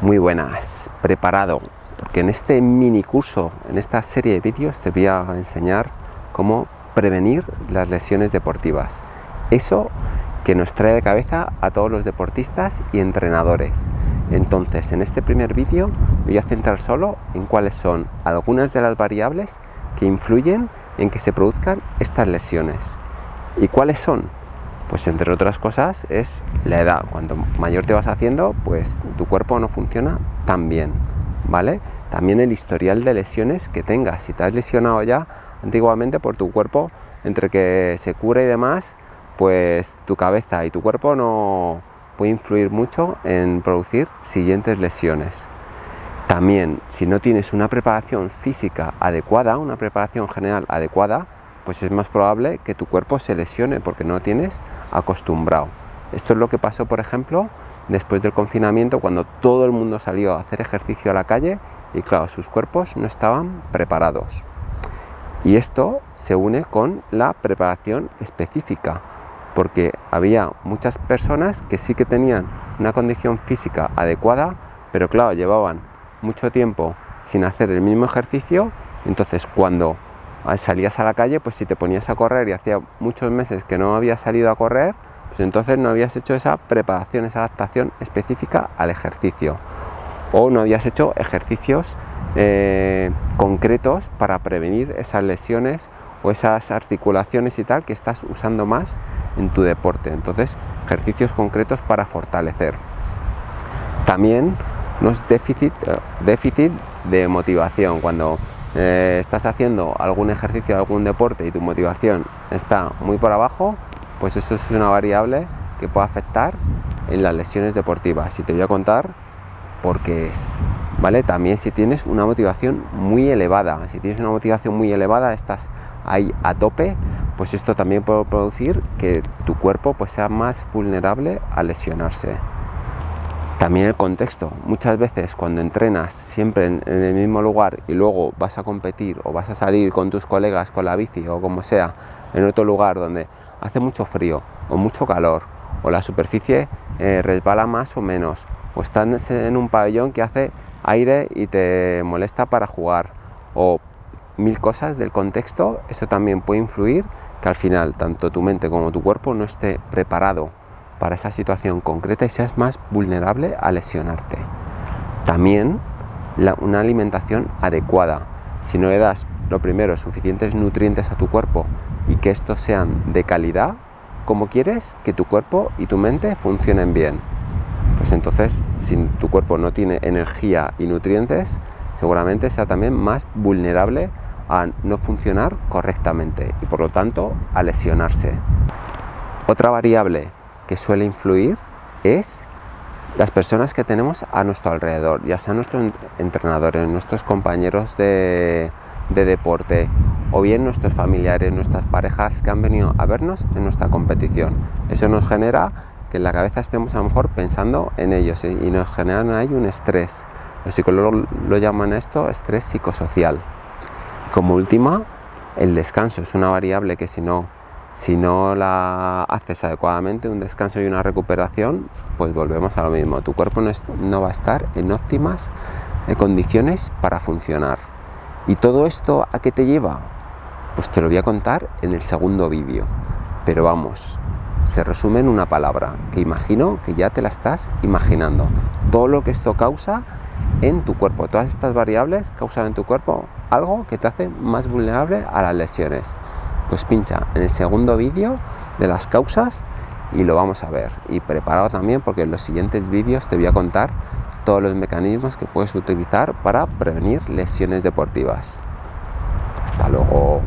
Muy buenas, preparado, porque en este mini curso, en esta serie de vídeos te voy a enseñar cómo prevenir las lesiones deportivas. Eso que nos trae de cabeza a todos los deportistas y entrenadores. Entonces, en este primer vídeo voy a centrar solo en cuáles son algunas de las variables que influyen en que se produzcan estas lesiones. ¿Y cuáles son? Pues entre otras cosas es la edad. Cuanto mayor te vas haciendo, pues tu cuerpo no funciona tan bien, ¿vale? También el historial de lesiones que tengas. Si te has lesionado ya antiguamente por tu cuerpo, entre que se cura y demás, pues tu cabeza y tu cuerpo no puede influir mucho en producir siguientes lesiones. También, si no tienes una preparación física adecuada, una preparación general adecuada, pues es más probable que tu cuerpo se lesione porque no tienes acostumbrado. Esto es lo que pasó, por ejemplo, después del confinamiento, cuando todo el mundo salió a hacer ejercicio a la calle y claro, sus cuerpos no estaban preparados. Y esto se une con la preparación específica, porque había muchas personas que sí que tenían una condición física adecuada, pero claro, llevaban mucho tiempo sin hacer el mismo ejercicio, entonces cuando salías a la calle, pues si te ponías a correr y hacía muchos meses que no habías salido a correr, pues entonces no habías hecho esa preparación, esa adaptación específica al ejercicio. O no habías hecho ejercicios eh, concretos para prevenir esas lesiones o esas articulaciones y tal que estás usando más en tu deporte. Entonces, ejercicios concretos para fortalecer. También los déficit, eh, déficit de motivación. Cuando eh, estás haciendo algún ejercicio, algún deporte y tu motivación está muy por abajo, pues eso es una variable que puede afectar en las lesiones deportivas. Y te voy a contar por qué es. ¿Vale? También si tienes una motivación muy elevada, si tienes una motivación muy elevada, estás ahí a tope, pues esto también puede producir que tu cuerpo pues, sea más vulnerable a lesionarse. También el contexto. Muchas veces cuando entrenas siempre en, el mismo lugar y luego vas a competir o vas a salir con tus colegas con la bici o como sea en otro lugar donde hace mucho frío o mucho calor o la superficie eh, resbala más o menos o estás en un pabellón que hace aire y te molesta para jugar o mil cosas del contexto, eso también puede influir que al final tanto tu mente como tu cuerpo no esté preparado para esa situación concreta y seas más vulnerable a lesionarte. También una alimentación adecuada. Si no le das lo primero suficientes nutrientes a tu cuerpo y que estos sean de calidad, como quieres que tu cuerpo y tu mente funcionen bien. Pues entonces, si tu cuerpo no tiene energía y nutrientes, seguramente sea también más vulnerable a no funcionar correctamente y por lo tanto a lesionarse. Otra variable que suele influir es las personas que tenemos a nuestro alrededor, ya sean nuestros entrenadores, nuestros compañeros de, deporte o bien nuestros familiares, nuestras parejas que han venido a vernos en nuestra competición. Eso nos genera que en la cabeza estemos a lo mejor pensando en ellos y nos generan ahí un estrés. Los psicólogos lo llaman esto estrés psicosocial. Como última, el descanso es una variable que si no si no la haces adecuadamente, un descanso y una recuperación, pues volvemos a lo mismo. Tu cuerpo no, va a estar en óptimas eh, condiciones para funcionar. ¿Y todo esto a qué te lleva? Pues te lo voy a contar en el segundo vídeo. Pero vamos, se resume en una palabra, que imagino que ya te la estás imaginando. Todo lo que esto causa en tu cuerpo, todas estas variables causan en tu cuerpo algo que te hace más vulnerable a las lesiones pues pincha en el segundo vídeo de las causas y lo vamos a ver. Y preparado también porque en los siguientes vídeos te voy a contar todos los mecanismos que puedes utilizar para prevenir lesiones deportivas. Hasta luego.